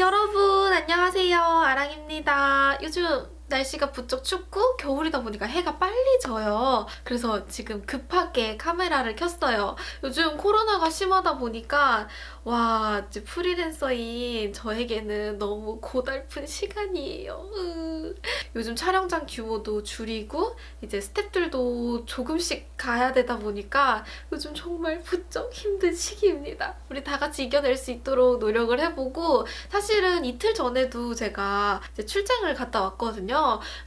여러분 안녕하세요. 아랑입니다. 요즘 날씨가 부쩍 춥고 겨울이다 보니까 해가 빨리 져요. 그래서 지금 급하게 카메라를 켰어요. 요즘 코로나가 심하다 보니까 와 이제 프리랜서인 저에게는 너무 고달픈 시간이에요. 으. 요즘 촬영장 규모도 줄이고 이제 스탭들도 조금씩 가야 되다 보니까 요즘 정말 부쩍 힘든 시기입니다. 우리 다 같이 이겨낼 수 있도록 노력을 해보고 사실은 이틀 전에도 제가 출장을 갔다 왔거든요.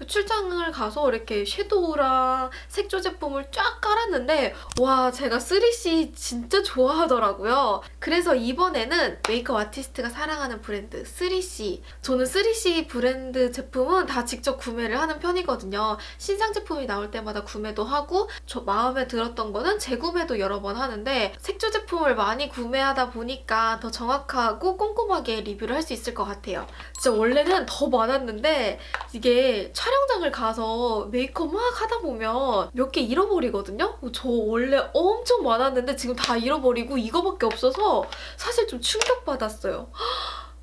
출장을 가서 이렇게 섀도우랑 색조 제품을 쫙 깔았는데 와 제가 3C 진짜 좋아하더라고요. 그래서 이번에는 메이크업 아티스트가 사랑하는 브랜드 3C 저는 3C 브랜드 제품은 다 직접 구매를 하는 편이거든요. 신상 제품이 나올 때마다 구매도 하고 저 마음에 들었던 거는 재구매도 여러 번 하는데 색조 제품을 많이 구매하다 보니까 더 정확하고 꼼꼼하게 리뷰를 할 수 있을 것 같아요. 진짜 원래는 더 많았는데 이게 촬영장을 가서 메이크업 막 하다 보면 몇 개 잃어버리거든요? 저 원래 엄청 많았는데 지금 다 잃어버리고 이거밖에 없어서 사실 좀 충격받았어요.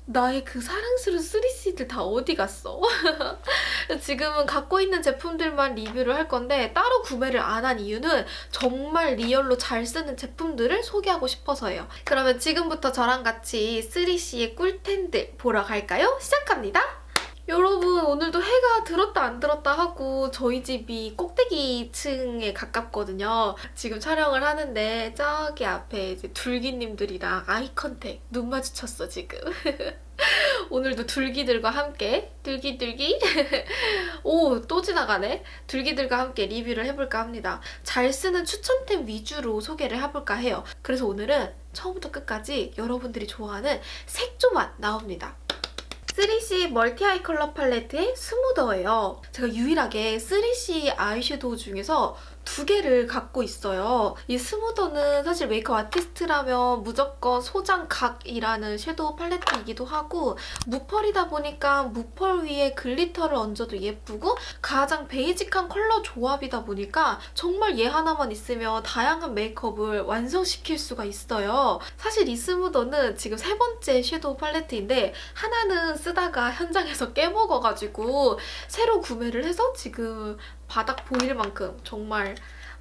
나의 그 사랑스러운 3C들 다 어디 갔어? 지금은 갖고 있는 제품들만 리뷰를 할 건데 따로 구매를 안 한 이유는 정말 리얼로 잘 쓰는 제품들을 소개하고 싶어서예요. 그러면 지금부터 저랑 같이 3C의 꿀템들 보러 갈까요? 시작합니다. 여러분 오늘도 해가 들었다 안 들었다 하고 저희 집이 꼭대기 층에 가깝거든요. 지금 촬영을 하는데 저기 앞에 이제 둘기님들이랑 아이 컨택 눈 마주쳤어 지금. 오늘도 둘기들과 함께 둘기둘기? 오 또 지나가네. 둘기들과 함께 리뷰를 해볼까 합니다. 잘 쓰는 추천템 위주로 소개를 해볼까 해요. 그래서 오늘은 처음부터 끝까지 여러분들이 좋아하는 색조만 나옵니다 3C 멀티 아이 컬러 팔레트의 스무더예요. 제가 유일하게 3CE 아이섀도우 중에서 두 개를 갖고 있어요. 이 smoother는 사실 메이크업 아티스트라면 무조건 소장 각이라는 섀도우 팔레트이기도 하고 무펄이다 보니까 무펄 위에 glitter를 얹어도 예쁘고 가장 베이직한 컬러 조합이다 보니까 정말 얘 하나만 있으면 다양한 메이크업을 완성시킬 수가 있어요. 사실 이 smoother는 지금 세 번째 섀도우 팔레트인데 하나는 쓰다가 현장에서 깨먹어가지고 새로 구매를 해서 지금 바닥 보일 만큼 정말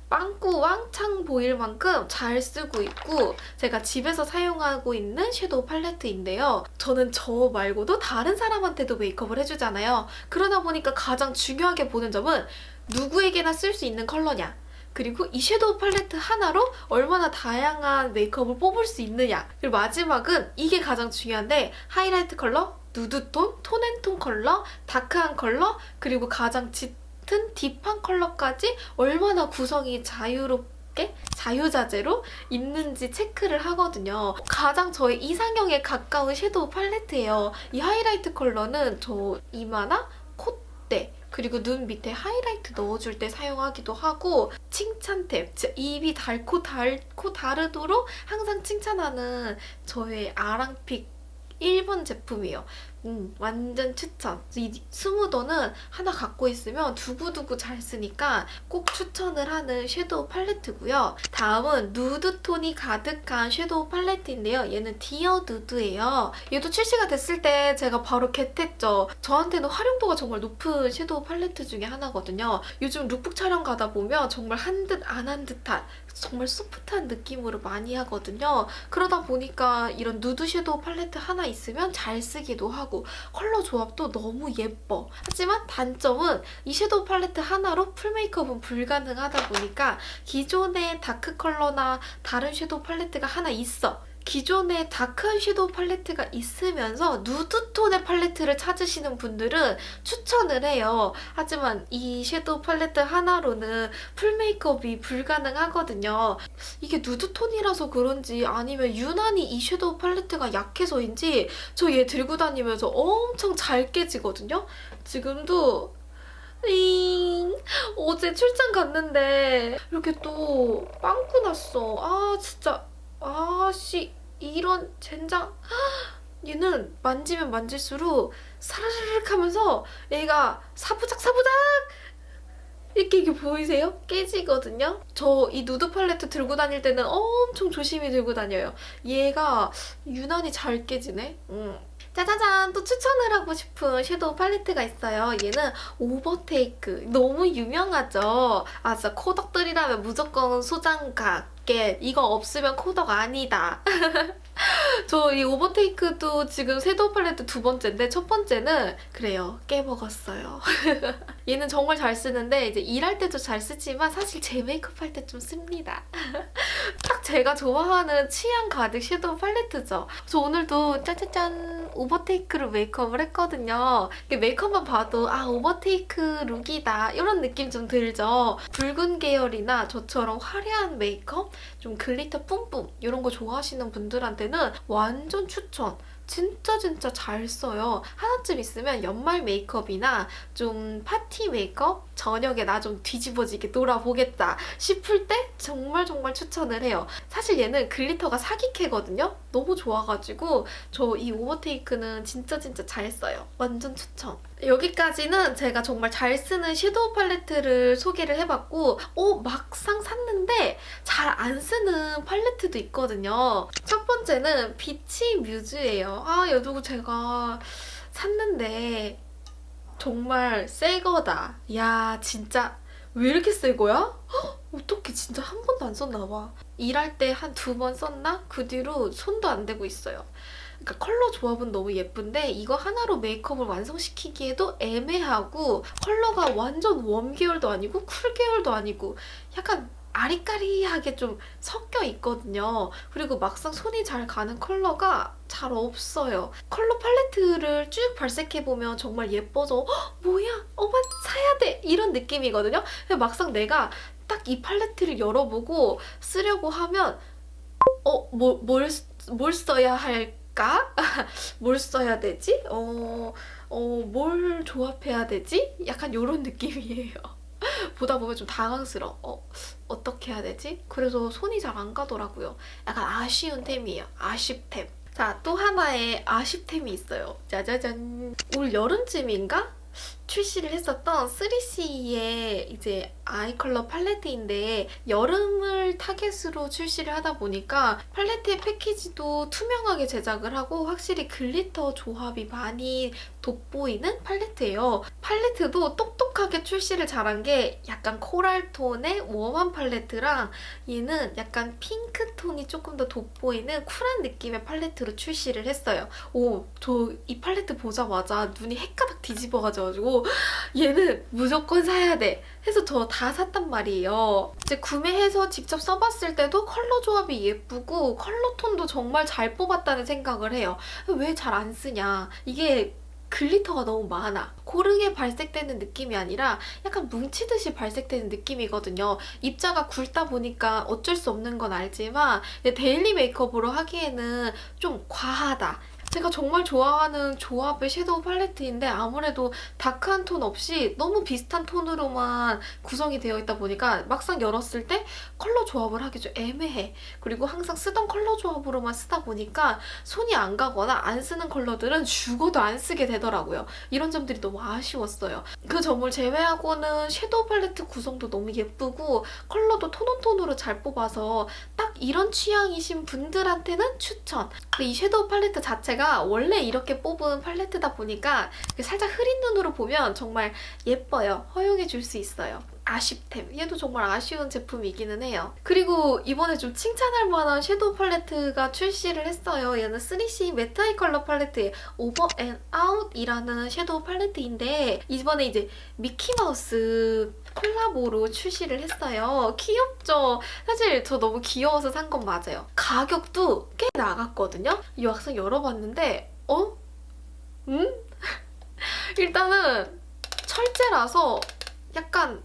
빵꾸 왕창 보일 만큼 잘 쓰고 있고 제가 집에서 사용하고 있는 섀도우 팔레트인데요. 저는 저 말고도 다른 사람한테도 메이크업을 해주잖아요. 그러다 보니까 가장 중요하게 보는 점은 누구에게나 쓸 수 있는 컬러냐 그리고 이 섀도우 팔레트 하나로 얼마나 다양한 메이크업을 뽑을 수 있느냐 그리고 마지막은 이게 가장 중요한데 하이라이트 컬러, 누드톤, 톤앤톤 컬러, 다크한 컬러, 그리고 가장 짙 같은 딥한 컬러까지 얼마나 구성이 자유롭게 자유자재로 있는지 체크를 하거든요. 가장 저의 이상형에 가까운 섀도우 팔레트예요. 이 하이라이트 컬러는 저 이마나 콧대 그리고 눈 밑에 하이라이트 넣어줄 때 사용하기도 하고 칭찬템, 입이 달고 달고 다르도록 항상 칭찬하는 저의 아랑픽 1번 제품이에요. 음, 완전 추천. 이 smoother는 하나 갖고 있으면 두고두고 잘 쓰니까 꼭 추천을 하는 섀도우 팔레트고요. 다음은 누드톤이 가득한 섀도우 팔레트인데요. 얘는 Dear Nude예요. 얘도 출시가 됐을 때 제가 바로 get했죠. 저한테는 활용도가 정말 높은 섀도우 팔레트 중에 하나거든요. 요즘 룩북 촬영 가다 보면 정말 한 듯 안 한 듯한 정말 소프트한 느낌으로 많이 하거든요. 그러다 보니까 이런 누드 섀도우 팔레트 하나 있으면 잘 쓰기도 하고 컬러 조합도 너무 예뻐. 하지만 단점은 이 섀도우 팔레트 하나로 full 메이크업은 불가능하다 보니까 기존의 dark 컬러나 다른 섀도우 팔레트가 하나 있어. 기존에 다크한 섀도우 팔레트가 있으면서 누드톤의 팔레트를 찾으시는 분들은 추천을 해요. 하지만 이 섀도우 팔레트 하나로는 full 메이크업이 불가능하거든요. 이게 누드톤이라서 그런지 아니면 유난히 이 섀도우 팔레트가 약해서인지 저 얘 들고 다니면서 엄청 잘 깨지거든요. 지금도 잉 어제 출장 갔는데 이렇게 또 빵꾸 났어. 아 진짜 아씨 이런 젠장 얘는 만지면 만질수록 사르르륵 하면서 얘가 사부작 사부작 이렇게 이게 보이세요? 깨지거든요? 저 이 누드 팔레트 들고 다닐 때는 엄청 조심히 들고 다녀요. 얘가 유난히 잘 깨지네? 음. 짜자잔! 또 추천을 하고 싶은 섀도우 팔레트가 있어요. 얘는 Overtake. 너무 유명하죠? 아 진짜 코덕들이라면 무조건 소장각. 게 이거 없으면 코덕 아니다. 저 이 Overtake도 지금 섀도우 팔레트 두 번째인데 첫 번째는 그래요. 깨먹었어요. 얘는 정말 잘 쓰는데 이제 일할 때도 잘 쓰지만 사실 제 메이크업 할 때 좀 씁니다. 딱 제가 좋아하는 취향 가득 섀도우 팔레트죠. 저 오늘도 짜자잔 Overtake로 메이크업을 했거든요. 메이크업만 봐도 아 Overtake look이다 이런 느낌 좀 들죠. 붉은 계열이나 저처럼 화려한 메이크업, 좀 glitter 뿜뿜 이런 거 좋아하시는 분들한테는 완전 추천. 진짜 진짜 잘 써요. 하나쯤 있으면 연말 메이크업이나 좀 파티 메이크업? 저녁에 나 좀 뒤집어지게 놀아보겠다 싶을 때 정말 정말 추천을 해요. 사실 얘는 glitter가 사기캐거든요? 너무 좋아가지고 저 이 Overtake는 진짜 진짜 잘 써요. 완전 추천. 여기까지는 제가 정말 잘 쓰는 섀도우 팔레트를 소개를 해봤고 어 막상 샀는데 잘 안 쓰는 팔레트도 있거든요. 첫 번째는 Beach Muse예요. 아 얘도 제가 샀는데 정말 새 거다. 야 진짜 왜 이렇게 새 거야? 헉, 어떻게 진짜 한 번도 안 썼나 봐. 일할 때 한 두 번 썼나? 그 뒤로 손도 안 대고 있어요. 그러니까 컬러 조합은 너무 예쁜데 이거 하나로 메이크업을 완성시키기에도 애매하고 컬러가 완전 warm 계열도 아니고 cool 계열도 아니고 약간 아리까리하게 좀 섞여 있거든요. 그리고 막상 손이 잘 가는 컬러가 잘 없어요. 컬러 팔레트를 쭉 발색해보면 정말 예뻐서 헉, 뭐야? 어머 사야 돼! 이런 느낌이거든요. 막상 내가 딱 이 팔레트를 열어보고 쓰려고 하면 어? 뭐, 뭘, 뭘 써야 할 까? 뭘 써야 되지? 어, 어, 뭘 조합해야 되지? 약간 이런 느낌이에요. 보다 보면 좀 당황스러워. 어, 어떻게 해야 되지? 그래서 손이 잘 안 가더라고요. 약간 아쉬운 템이에요. 아쉽템. 자, 또 하나의 아쉽템이 있어요. 짜자잔. 올 여름쯤인가? 출시를 했었던 3CE의 이제 eye color 팔레트인데 여름을 타겟으로 출시를 하다 보니까 팔레트의 패키지도 투명하게 제작을 하고 확실히 glitter 조합이 많이 돋보이는 팔레트예요. 팔레트도 똑똑하게 출시를 잘한 게 약간 코랄 톤의 warm한 팔레트랑 얘는 약간 핑크 톤이 조금 더 돋보이는 쿨한 느낌의 팔레트로 출시를 했어요. 오, 저 이 팔레트 보자마자 눈이 헷가닥 뒤집어 가지고 얘는 무조건 사야 돼 해서 저 다 샀단 말이에요. 이제 구매해서 직접 써봤을 때도 컬러 조합이 예쁘고 컬러 톤도 정말 잘 뽑았다는 생각을 해요. 왜 잘 안 쓰냐. 이게 glitter가 너무 많아. 고르게 발색되는 느낌이 아니라 약간 뭉치듯이 발색되는 느낌이거든요. 입자가 굵다 보니까 어쩔 수 없는 건 알지만 daily 메이크업으로 하기에는 좀 과하다. 제가 정말 좋아하는 조합의 섀도우 팔레트인데 아무래도 dark한 톤 없이 너무 비슷한 톤으로만 구성이 되어 있다 보니까 막상 열었을 때 컬러 조합을 하기 좀 애매해. 그리고 항상 쓰던 컬러 조합으로만 쓰다 보니까 손이 안 가거나 안 쓰는 컬러들은 죽어도 안 쓰게 되더라고요. 이런 점들이 너무 아쉬웠어요. 그 점을 제외하고는 섀도우 팔레트 구성도 너무 예쁘고 컬러도 tone on tone으로 잘 뽑아서 딱 이런 취향이신 분들한테는 추천! 근데 이 섀도우 팔레트 자체가 원래 이렇게 뽑은 팔레트다 보니까 살짝 흐린 눈으로 보면 정말 예뻐요. 허용해 줄 수 있어요. 아쉽템. 얘도 정말 아쉬운 제품이기는 해요. 그리고 이번에 좀 칭찬할 만한 섀도우 팔레트가 출시를 했어요. 얘는 3C 매트 아이 컬러 팔레트의 오버 앤 아웃이라는 섀도우 팔레트인데 이번에 이제 미키마우스 콜라보로 출시를 했어요. 귀엽죠? 사실 저 너무 귀여워서 산 건 맞아요. 가격도 꽤 나갔거든요? 이 막상 열어봤는데 어? 음? 일단은 철제라서 약간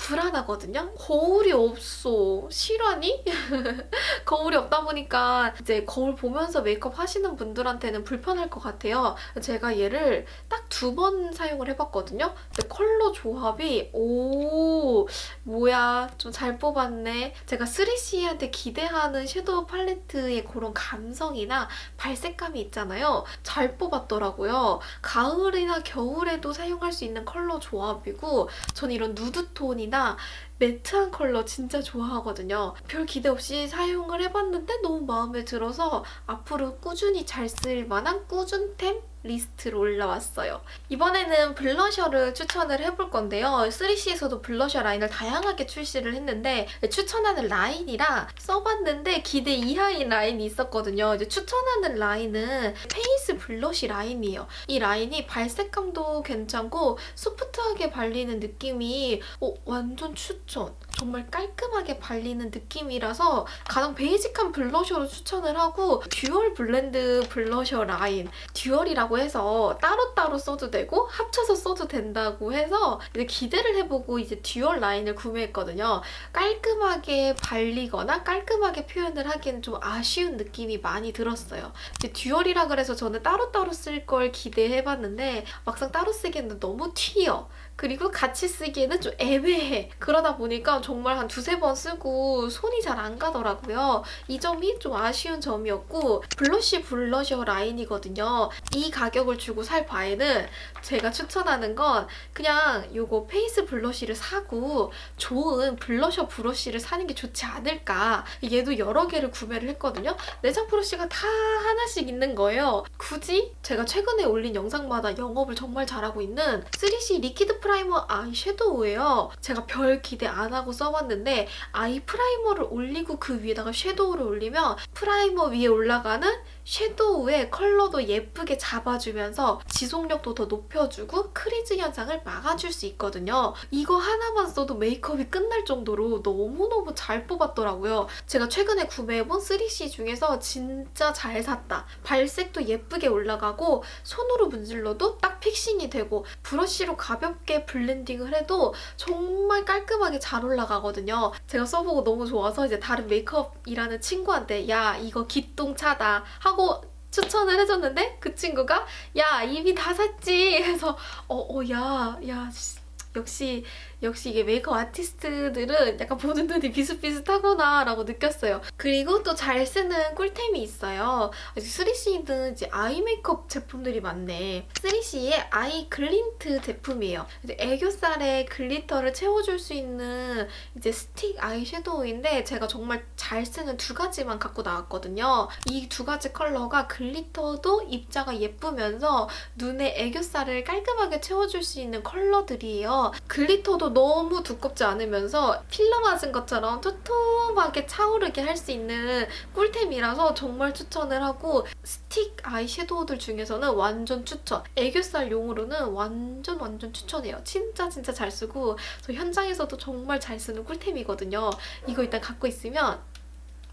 불안하거든요. 거울이 없어. 실화니? 거울이 없다 보니까 이제 거울 보면서 메이크업 하시는 분들한테는 불편할 것 같아요. 제가 얘를 딱 두 번 사용을 해봤거든요. 근데 컬러 조합이 오 뭐야 좀 잘 뽑았네. 제가 3CE한테 기대하는 섀도우 팔레트의 그런 감성이나 발색감이 있잖아요. 잘 뽑았더라고요. 가을이나 겨울에도 사용할 수 있는 컬러 조합이고 전 이런 누드톤이나 매트한 컬러 진짜 좋아하거든요. 별 기대 없이 사용을 해봤는데 너무 마음에 들어서 앞으로 꾸준히 잘 쓸 만한 꾸준템 리스트로 올라왔어요. 이번에는 블러셔를 추천을 해볼 건데요. 3CE에서도 블러셔 라인을 다양하게 출시를 했는데 추천하는 라인이랑 써봤는데 기대 이하인 라인이 있었거든요. 이제 추천하는 라인은 face blush 라인이에요. 이 라인이 발색감도 괜찮고 소프트하게 발리는 느낌이 어, 완전 추천! 정말 깔끔하게 발리는 느낌이라서 가장 basic한 블러셔로 추천을 하고 dual blend 블러셔 라인 dual이라고 해서 따로따로 써도 되고 합쳐서 써도 된다고 해서 이제 기대를 해보고 이제 dual 라인을 구매했거든요. 깔끔하게 발리거나 깔끔하게 표현을 하기에는 좀 아쉬운 느낌이 많이 들었어요. 듀얼이라 그래서 저는 따로따로 쓸 걸 기대해봤는데 막상 따로 쓰기에는 너무 튀어. 그리고 같이 쓰기에는 좀 애매해. 그러다 보니까 정말 한 두세 번 쓰고 손이 잘 안 가더라고요. 이 점이 좀 아쉬운 점이었고 블러쉬 블러셔 라인이거든요. 이 가격을 주고 살 바에는 제가 추천하는 건 그냥 이거 face blush를 사고 좋은 블러셔 브러쉬를 사는 게 좋지 않을까. 얘도 여러 개를 구매를 했거든요. 내장 브러쉬가 다 하나씩 있는 거예요. 굳이 제가 최근에 올린 영상마다 영업을 정말 잘하고 있는 3CE liquid primer eye shadow예요. 제가 별 기대 안 하고 써봤는데 eye primer를 올리고 그 위에다가 섀도우를 올리면 primer 위에 올라가는 섀도우의 컬러도 예쁘게 잡아주면서 지속력도 더 높여주고 crease 현상을 막아줄 수 있거든요. 이거 하나만 써도 메이크업이 끝날 정도로 너무너무 잘 뽑았더라고요. 제가 최근에 구매해본 3CE 중에서 진짜 잘 샀다. 발색도 예쁘게 올라가고 손으로 문질러도 딱 fixing이 되고 브러쉬로 가볍게 블렌딩을 해도 정말 깔끔하게 잘 올라가거든요. 제가 써보고 너무 좋아서 이제 다른 메이크업 하는 친구한테 야 이거 기똥차다 하고 추천을 해줬는데 그 친구가 야 이미 다 샀지. 해서 어어야야 역시 역시 이게 메이크업 아티스트들은 약간 보는 눈이 비슷비슷하구나 라고 느꼈어요. 그리고 또 잘 쓰는 꿀템이 있어요. 3CE는 이제 아이 메이크업 제품들이 많네. 3CE의 Eye Glint 제품이에요. 애교살에 glitter를 채워줄 수 있는 이제 스틱 아이 섀도우인데 제가 정말 잘 쓰는 두 가지만 갖고 나왔거든요. 이 두 가지 컬러가 glitter도 입자가 예쁘면서 눈에 애교살을 깔끔하게 채워줄 수 있는 컬러들이에요. glitter도 너무 두껍지 않으면서 필러 맞은 것처럼 도톰하게 차오르게 할 수 있는 꿀템이라서 정말 추천을 하고 스틱 아이섀도우들 중에서는 완전 추천. 애교살 용으로는 완전 완전 추천해요. 진짜 진짜 잘 쓰고 저 현장에서도 정말 잘 쓰는 꿀템이거든요. 이거 일단 갖고 있으면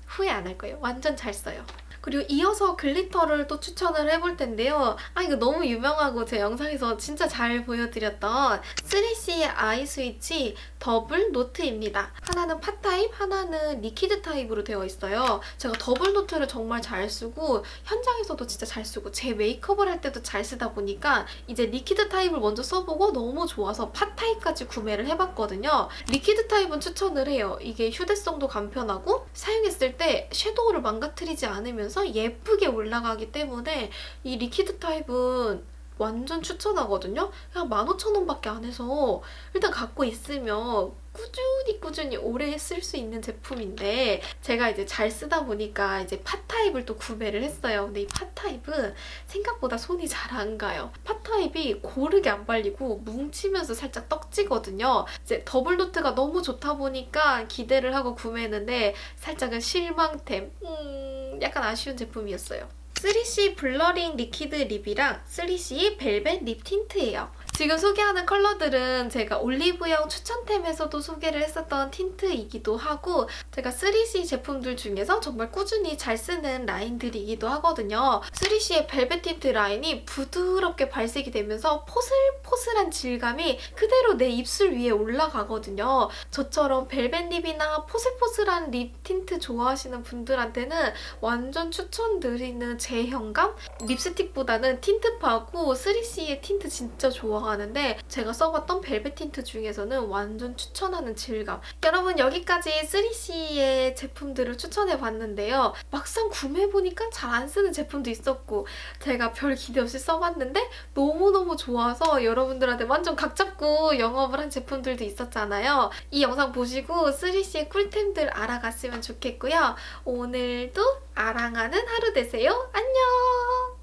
후회 안 할 거예요. 완전 잘 써요. 그리고 이어서 glitter를 또 추천을 해볼 텐데요. 아 이거 너무 유명하고 제 영상에서 진짜 잘 보여드렸던 3CE의 Eye Switch Double Note입니다. 하나는 pot 타입, 하나는 liquid 타입으로 되어 있어요. 제가 Double Note를 정말 잘 쓰고 현장에서도 진짜 잘 쓰고 제 메이크업을 할 때도 잘 쓰다 보니까 이제 liquid 타입을 먼저 써보고 너무 좋아서 pot 타입까지 구매를 해봤거든요. liquid 타입은 추천을 해요. 이게 휴대성도 간편하고 사용했을 때 섀도우를 망가뜨리지 않으면서 예쁘게 올라가기 때문에 이 liquid 타입은 완전 추천하거든요. 그냥 15,000원밖에 안 해서 일단 갖고 있으면 꾸준히 꾸준히 오래 쓸 수 있는 제품인데 제가 이제 잘 쓰다 보니까 이제 pot타입을 또 구매를 했어요. 근데 이 pot타입은 생각보다 손이 잘 안 가요. pot타입이 고르게 안 발리고 뭉치면서 살짝 떡지거든요. 이제 Double Note가 너무 좋다 보니까 기대를 하고 구매했는데 살짝은 실망템. 음, 약간 아쉬운 제품이었어요. 3CE blurring liquid 립이랑 3CE 벨벳 립 틴트예요. 지금 소개하는 컬러들은 제가 올리브영 추천템에서도 소개를 했었던 틴트이기도 하고 제가 3CE 제품들 중에서 정말 꾸준히 잘 쓰는 라인들이기도 하거든요. 3CE의 벨벳 틴트 라인이 부드럽게 발색이 되면서 포슬포슬한 질감이 그대로 내 입술 위에 올라가거든요. 저처럼 벨벳 립이나 포슬포슬한 립 틴트 좋아하시는 분들한테는 완전 추천드리는 제형감? 립스틱보다는 틴트파고 3CE의 틴트 진짜 좋아 하는데 제가 써봤던 벨벳 틴트 중에서는 완전 추천하는 질감. 여러분 여기까지 3CE의 제품들을 추천해봤는데요. 막상 구매해보니까 잘 안 쓰는 제품도 있었고 제가 별 기대 없이 써봤는데 너무너무 좋아서 여러분들한테 완전 각 잡고 영업을 한 제품들도 있었잖아요. 이 영상 보시고 3CE의 꿀템들 알아갔으면 좋겠고요. 오늘도 아랑하는 하루 되세요. 안녕!